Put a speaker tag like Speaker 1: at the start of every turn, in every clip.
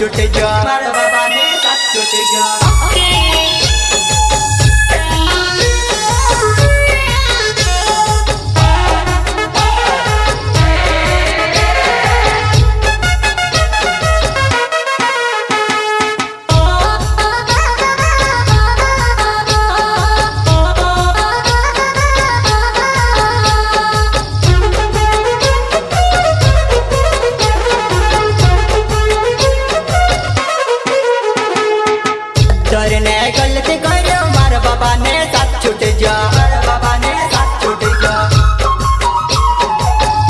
Speaker 1: छूट जा मार बाबा ने साथ छूट जा बाबा ने साथ छूट जा बाबा ने साथ छूट जा।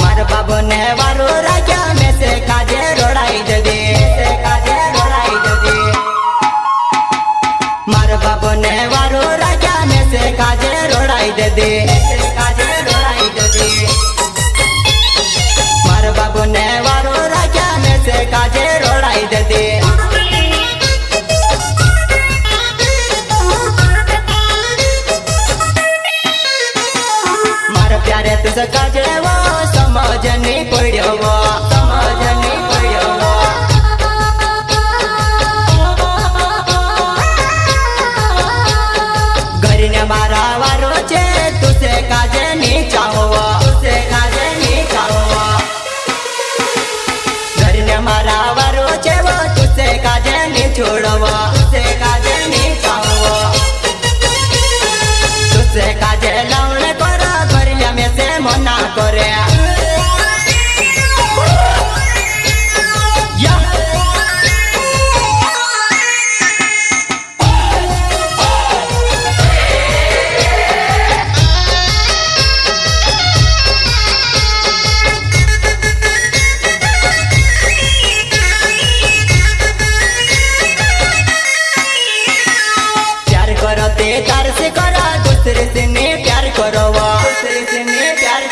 Speaker 1: मार बाबा ने वारो राजा में से काजे रोड़ाई दे दे, से काजे रोड़ाई दे दे। मार बाबा ने वारो राजा में से काजे रोड़ाई दे दे, से काजे रोड़ाई दे दे। मार बाबू ने वारो राजा में से काजे रोड़ाई दे दे। प्यारे तुझ काजे वो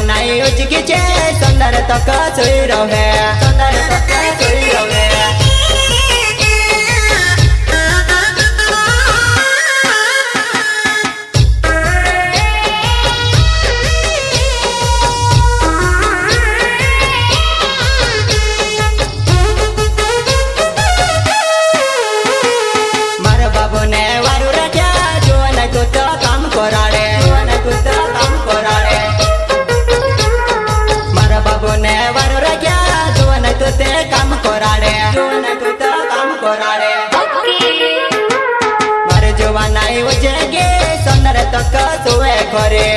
Speaker 1: मारे उचकी चे सुंदर तक सोई रहे सुंदर तक सोई रहे তকা শুয়ে ঘরে।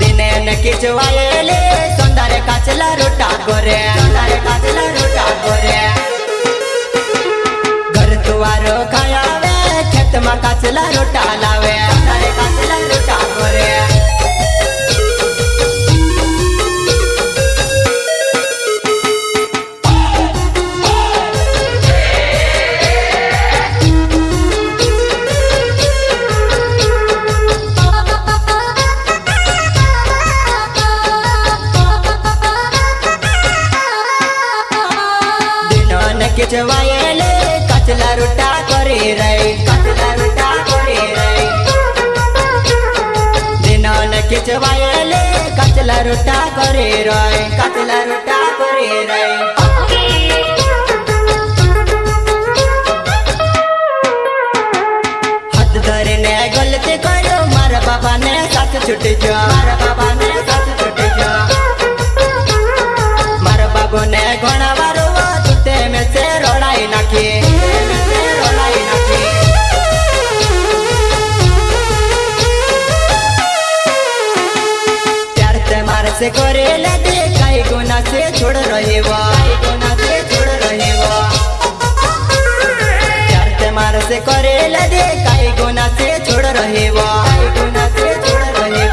Speaker 1: দিনে কিছু আয়েলে সন্ধ্যারে কাচলা রোটা করে उजवायले कचला रोटा करे रे कचला रोटा करे रे दिनल किचवायले कचला रोटा करे रे कचला रोटा करे रे हाथ धरने गलत करो, मारा बाबा ने साथ छुट जा करे लदे काई गुना से छोड़ रहे गुना से छोड़ रहे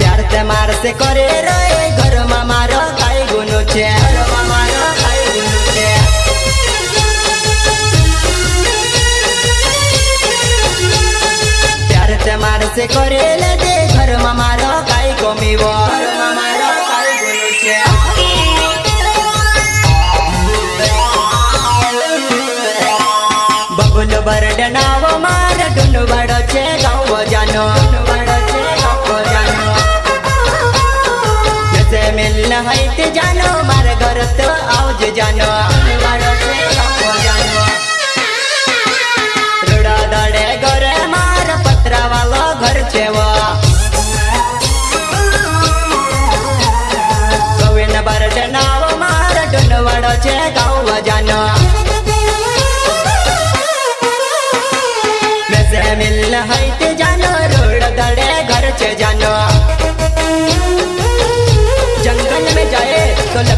Speaker 1: प्यार ते मार से करे रहे घर मार काई गुनो छे मार से करे लदे घर मार काई कमी બરડનાવ માર, ડુંડવાડો છે ગાવ જાનો મિલ હૈત જાનો, મારા ઘર તો આવજ જાનો. ડુનવાડો છે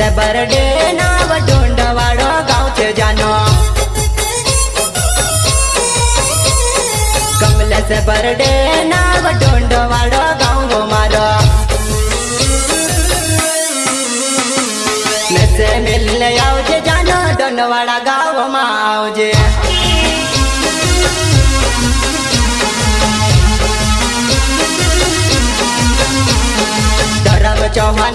Speaker 1: से बरडे नाव ढूंढवाड़ो गाँव से जानो। कमले से नाव ढूंढवाड़ो गाँव गो से मिलने आओजे, जानो दोनवाड़ा गाँव में चौहान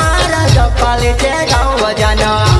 Speaker 1: पाले छे गाँव जानो